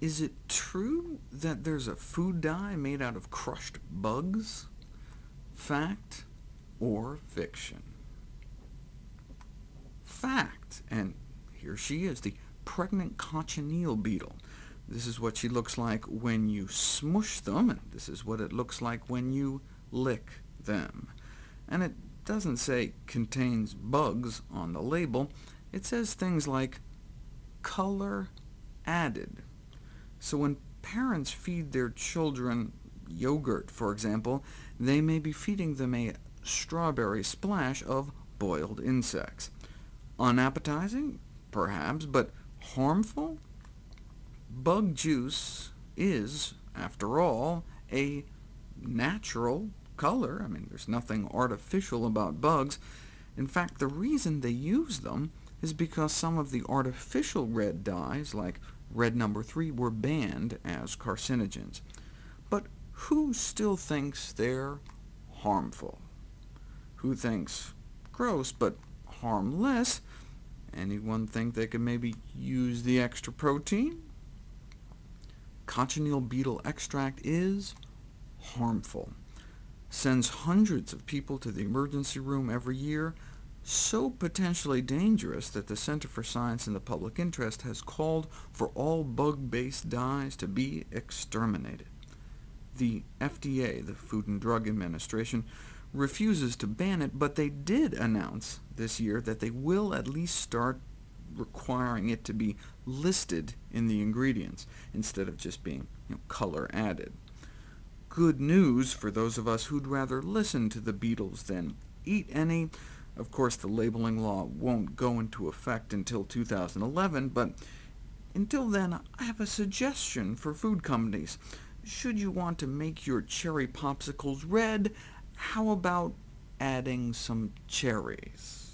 Is it true that there's a food dye made out of crushed bugs? Fact or fiction? Fact, and here she is, the pregnant cochineal beetle. This is what she looks like when you smush them, and this is what it looks like when you lick them. And it doesn't say contains bugs on the label. It says things like color added. So when parents feed their children yogurt, for example, they may be feeding them a strawberry splash of boiled insects. Unappetizing? Perhaps, but harmful? Bug juice is, after all, a natural color. I mean, there's nothing artificial about bugs. In fact, the reason they use them is because some of the artificial red dyes, like red number 3, were banned as carcinogens. But who still thinks they're harmful? Who thinks gross, but harmless? Anyone think they could maybe use the extra protein? Cochineal beetle extract is harmful. Sends hundreds of people to the emergency room every year, so potentially dangerous that the Center for Science and the Public Interest has called for all bug-based dyes to be exterminated. The FDA, the Food and Drug Administration, refuses to ban it, but they did announce this year that they will at least start requiring it to be listed in the ingredients, instead of just being you know, color added. Good news for those of us who'd rather listen to the Beatles than eat any. Of course, the labeling law won't go into effect until 2011, but until then, I have a suggestion for food companies. Should you want to make your cherry popsicles red, how about adding some cherries?